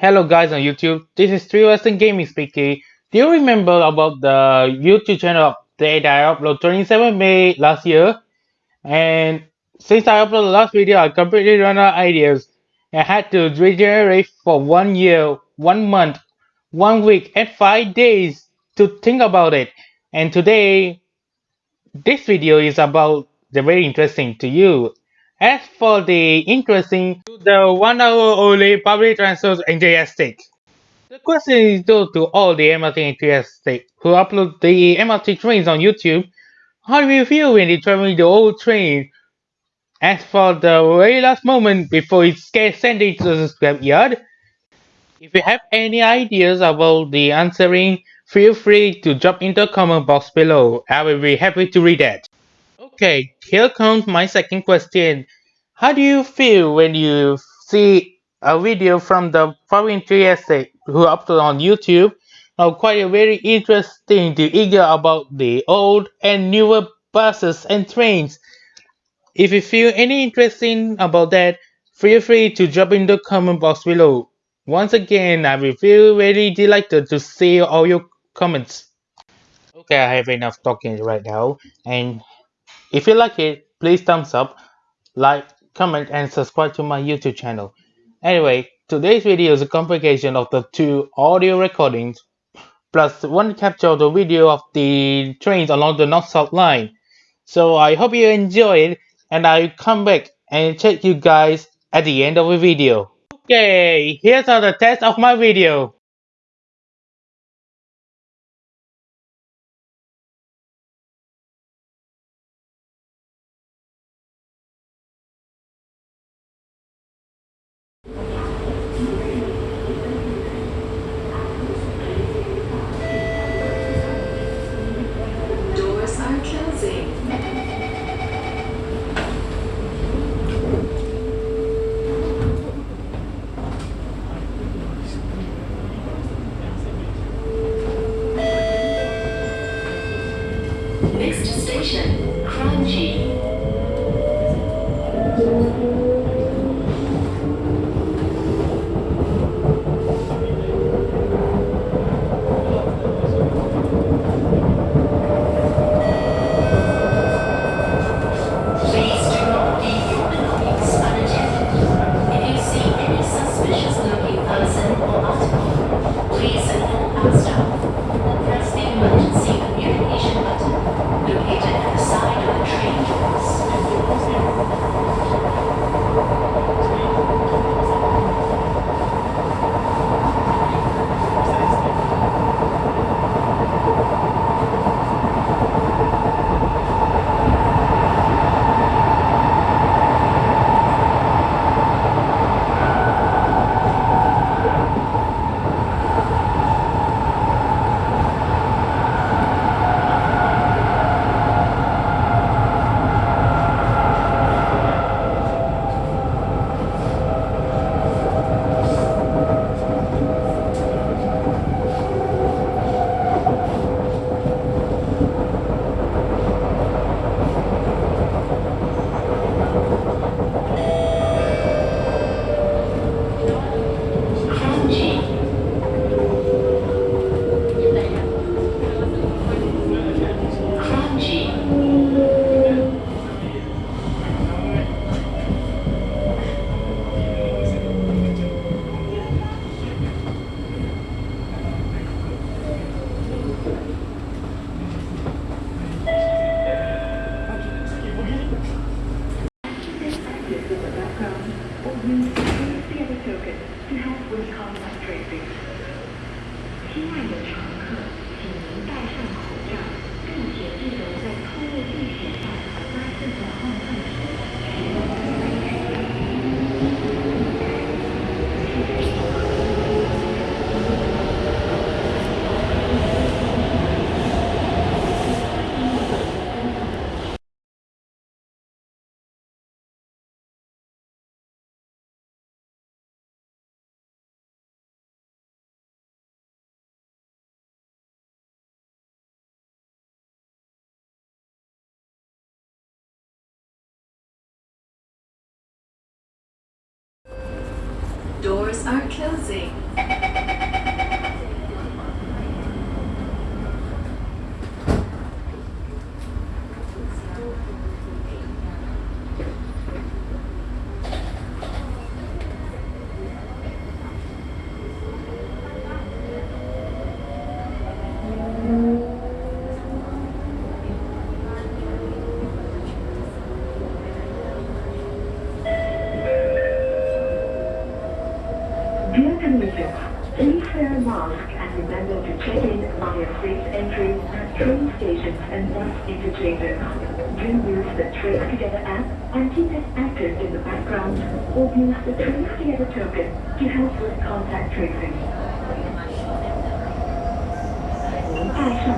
Hello guys on YouTube, this is 3 Western Gaming speaking. Do you remember about the YouTube channel update I uploaded 27 May last year? And since I uploaded the last video, I completely ran out of ideas. I had to regenerate for one year, one month, one week, and five days to think about it. And today, this video is about the very interesting to you. As for the interesting, to the one hour only public transfers enthusiastic. The question is due to all the MRT enthusiastic who upload the MRT trains on YouTube. How do you feel when you traveling the old train? As for the very last moment before it gets sent into the scrapyard, if you have any ideas about the answering, feel free to drop in the comment box below. I will be happy to read that. Okay, here comes my second question. How do you feel when you see a video from the foreign enthusiastic who upload on YouTube? Now, quite a very interesting to eager about the old and newer buses and trains. If you feel any interesting about that, feel free to drop in the comment box below. Once again, I will feel very delighted to see all your comments. Okay, I have enough talking right now, and if you like it, please thumbs up, like, comment and subscribe to my YouTube channel. Anyway, today's video is a combination of the two audio recordings plus one capture of the video of the trains along the North-South line. So I hope you enjoy it and I'll come back and check you guys at the end of the video. Okay, here's the test of my video. Doors are closing. Next station, Kranji. Please do not leave your belongings unattended. If you see any suspicious looking person or article, please inform our staff or press the emergency communication button located at the side of the train doors. Kranji. Kranji or use the other token to help with contact tracing. 亲爱的乘客，请您戴上口罩，并且记得在错误地点上发自我号唤 Doors are closing. Dear commuters, please wear a mask and remember to check in via safe entry at train stations and bus interchanges. Do use the Trace Together app and keep it active in the background or use the Trace Together token to help with contact tracing. 戴